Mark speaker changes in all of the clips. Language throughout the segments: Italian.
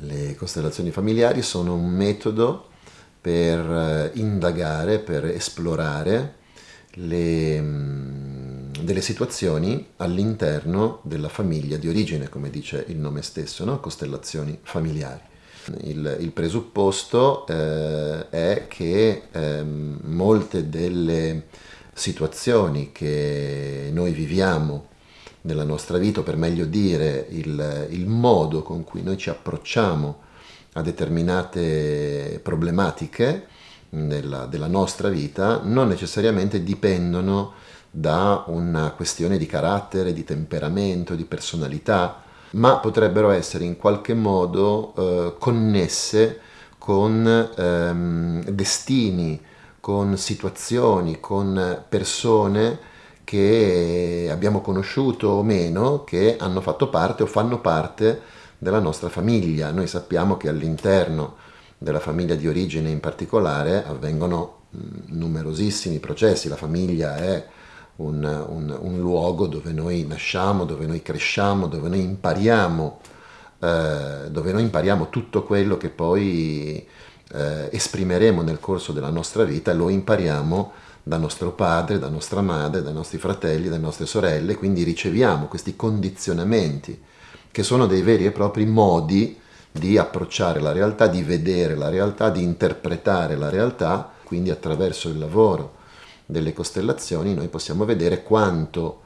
Speaker 1: Le costellazioni familiari sono un metodo per eh, indagare, per esplorare le, mm, delle situazioni all'interno della famiglia di origine, come dice il nome stesso, no? costellazioni familiari. Il, il presupposto eh, è che eh, molte delle situazioni che noi viviamo nella nostra vita, o per meglio dire il, il modo con cui noi ci approcciamo a determinate problematiche nella, della nostra vita, non necessariamente dipendono da una questione di carattere, di temperamento, di personalità, ma potrebbero essere in qualche modo eh, connesse con ehm, destini, con situazioni, con persone che abbiamo conosciuto o meno, che hanno fatto parte o fanno parte della nostra famiglia. Noi sappiamo che all'interno della famiglia di origine in particolare avvengono numerosissimi processi, la famiglia è un, un, un luogo dove noi nasciamo, dove noi cresciamo, dove noi impariamo, eh, dove noi impariamo tutto quello che poi eh, esprimeremo nel corso della nostra vita lo impariamo da nostro padre, da nostra madre, dai nostri fratelli, dalle nostre sorelle, quindi riceviamo questi condizionamenti che sono dei veri e propri modi di approcciare la realtà, di vedere la realtà, di interpretare la realtà, quindi attraverso il lavoro delle costellazioni noi possiamo vedere quanto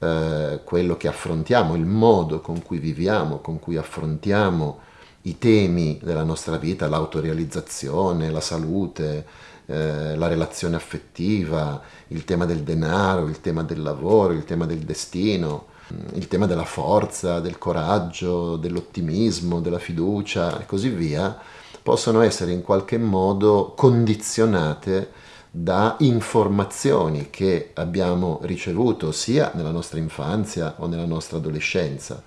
Speaker 1: eh, quello che affrontiamo, il modo con cui viviamo, con cui affrontiamo i temi della nostra vita, l'autorealizzazione, la salute, eh, la relazione affettiva, il tema del denaro, il tema del lavoro, il tema del destino, mm, il tema della forza, del coraggio, dell'ottimismo, della fiducia e così via, possono essere in qualche modo condizionate da informazioni che abbiamo ricevuto sia nella nostra infanzia o nella nostra adolescenza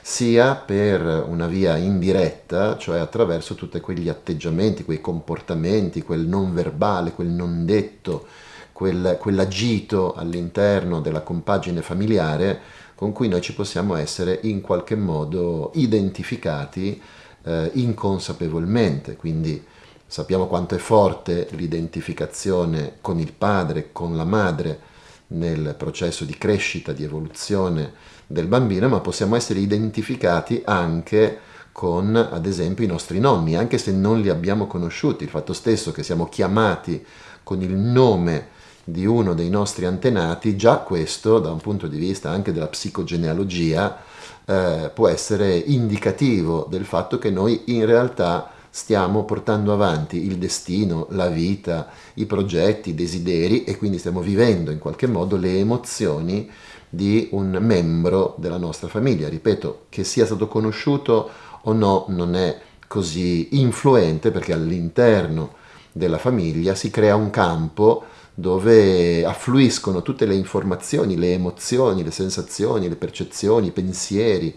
Speaker 1: sia per una via indiretta, cioè attraverso tutti quegli atteggiamenti, quei comportamenti, quel non verbale, quel non detto, quel, quell'agito all'interno della compagine familiare con cui noi ci possiamo essere in qualche modo identificati eh, inconsapevolmente. Quindi sappiamo quanto è forte l'identificazione con il padre, con la madre nel processo di crescita, di evoluzione del bambino, ma possiamo essere identificati anche con, ad esempio, i nostri nonni, anche se non li abbiamo conosciuti. Il fatto stesso che siamo chiamati con il nome di uno dei nostri antenati, già questo, da un punto di vista anche della psicogenealogia, eh, può essere indicativo del fatto che noi in realtà stiamo portando avanti il destino, la vita, i progetti, i desideri e quindi stiamo vivendo in qualche modo le emozioni di un membro della nostra famiglia. Ripeto, che sia stato conosciuto o no non è così influente perché all'interno della famiglia si crea un campo dove affluiscono tutte le informazioni, le emozioni, le sensazioni, le percezioni, i pensieri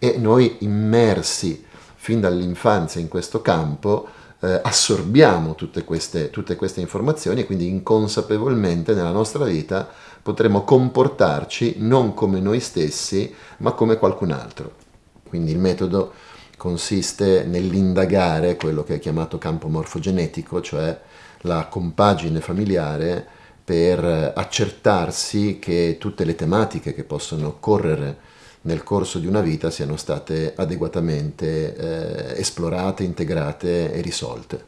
Speaker 1: e noi immersi fin dall'infanzia in questo campo eh, assorbiamo tutte queste, tutte queste informazioni e quindi inconsapevolmente nella nostra vita potremo comportarci non come noi stessi, ma come qualcun altro. Quindi il metodo consiste nell'indagare quello che è chiamato campo morfogenetico, cioè la compagine familiare per accertarsi che tutte le tematiche che possono correre nel corso di una vita siano state adeguatamente eh, esplorate, integrate e risolte.